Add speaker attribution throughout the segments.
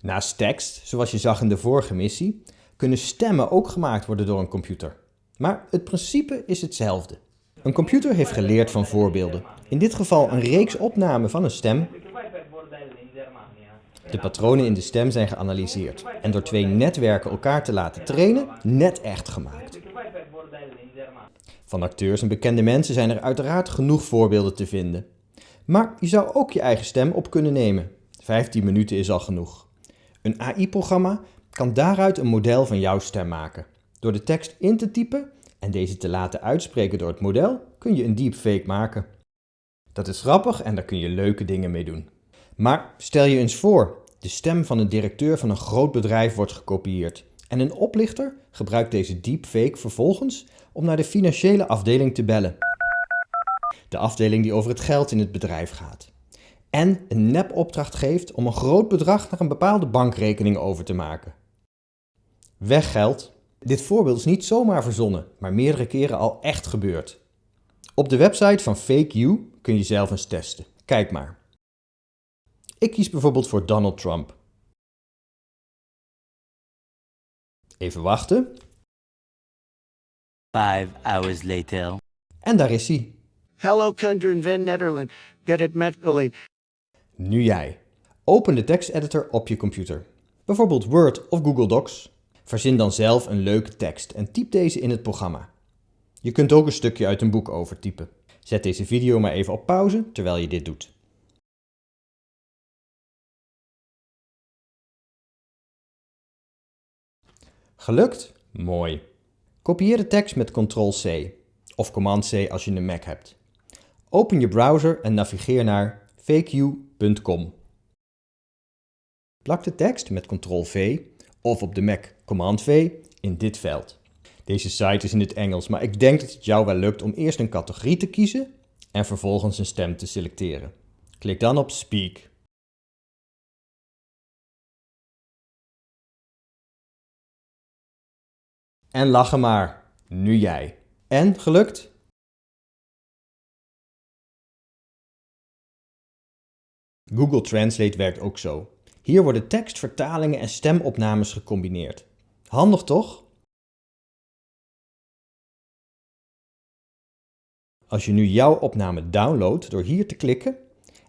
Speaker 1: Naast tekst, zoals je zag in de vorige missie, kunnen stemmen ook gemaakt worden door een computer. Maar het principe is hetzelfde. Een computer heeft geleerd van voorbeelden. In dit geval een reeks opnamen van een stem. De patronen in de stem zijn geanalyseerd en door twee netwerken elkaar te laten trainen, net echt gemaakt. Van acteurs en bekende mensen zijn er uiteraard genoeg voorbeelden te vinden. Maar je zou ook je eigen stem op kunnen nemen. 15 minuten is al genoeg. Een AI-programma kan daaruit een model van jouw stem maken. Door de tekst in te typen en deze te laten uitspreken door het model, kun je een deepfake maken. Dat is grappig en daar kun je leuke dingen mee doen. Maar stel je eens voor, de stem van een directeur van een groot bedrijf wordt gekopieerd. En een oplichter gebruikt deze deepfake vervolgens om naar de financiële afdeling te bellen. De afdeling die over het geld in het bedrijf gaat. En een nepopdracht geeft om een groot bedrag naar een bepaalde bankrekening over te maken. Weggeld. Dit voorbeeld is niet zomaar verzonnen, maar meerdere keren al echt gebeurd. Op de website van FakeU kun je zelf eens testen. Kijk maar. Ik kies bijvoorbeeld voor Donald Trump. Even wachten.
Speaker 2: Five hours later.
Speaker 1: En daar is hij.
Speaker 3: Hello, Kundran van Nederland. Get it met
Speaker 1: Nu jij. Open de teksteditor op je computer. Bijvoorbeeld Word of Google Docs. Verzin dan zelf een leuke tekst en typ deze in het programma. Je kunt ook een stukje uit een boek overtypen. Zet deze video maar even op pauze terwijl je dit doet. Gelukt? Mooi. Kopieer de tekst met Ctrl-C of Command-C als je een Mac hebt. Open je browser en navigeer naar faqu.com. Plak de tekst met Ctrl-V of op de Mac Command-V in dit veld. Deze site is in het Engels, maar ik denk dat het jou wel lukt om eerst een categorie te kiezen en vervolgens een stem te selecteren. Klik dan op Speak. En lachen maar. Nu jij. En, gelukt? Google Translate werkt ook zo. Hier worden tekstvertalingen en stemopnames gecombineerd. Handig toch? Als je nu jouw opname downloadt door hier te klikken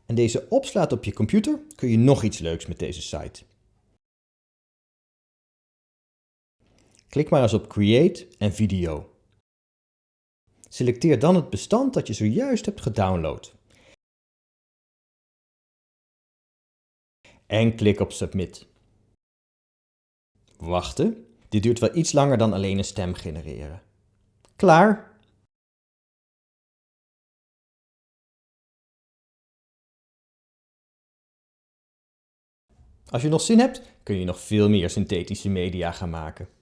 Speaker 1: en deze opslaat op je computer, kun je nog iets leuks met deze site. Klik maar eens op Create en Video. Selecteer dan het bestand dat je zojuist hebt gedownload. En klik op Submit. Wachten. Dit duurt wel iets langer dan alleen een stem genereren. Klaar! Als je nog zin hebt, kun je nog veel meer synthetische media gaan maken.